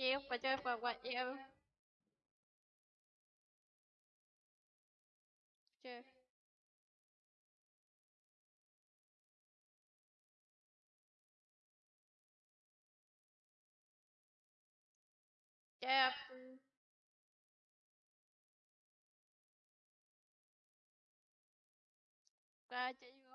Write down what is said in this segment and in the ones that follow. Give pleasure for what you Sure. Yeah. Glad you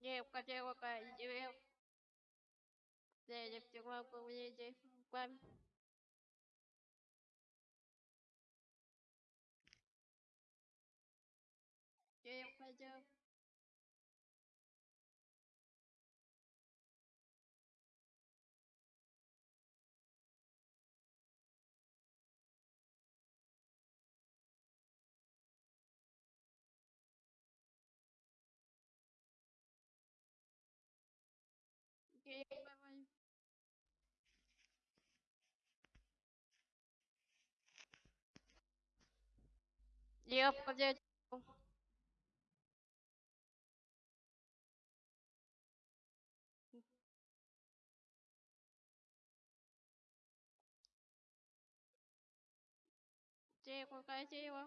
девка, девка, девка. Девочка, девка, девка. Девка, девка. Okay, bye bye. Я входя. Дерево, какое дерево?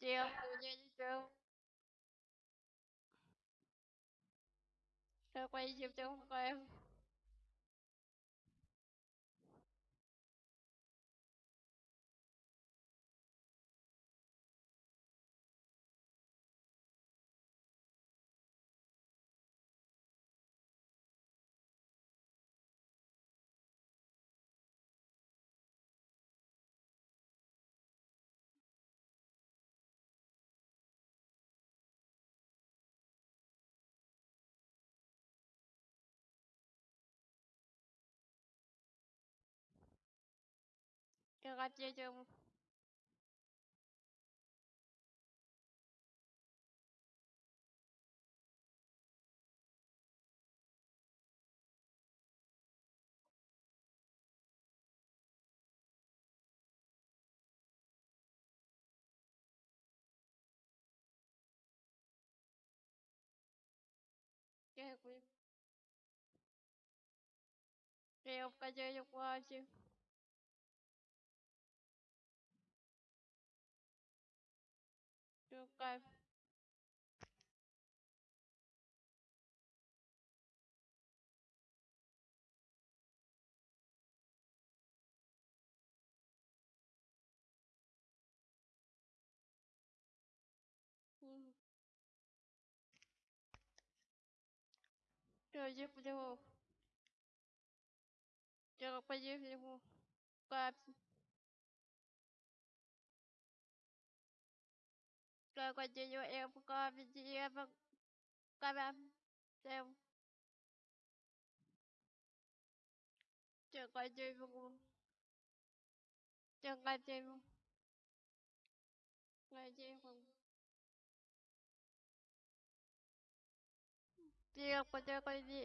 Дерево, дерево. đã quay chụp trò của em Terima kasih macam Okay, aku... Okay, aku kajar je aku lah macam. кайф я в него. Чарджик в него. Капс. Rồi continue em con video camera xem. Trường continue. Trường continue. Continue. Video continue.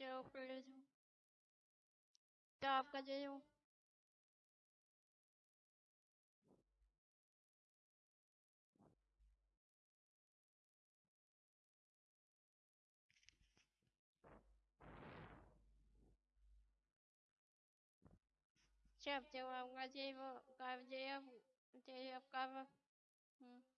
चलो फिर तो आपका जो जो जब जब आपका जय वो काम जय अब जय आपका हम्म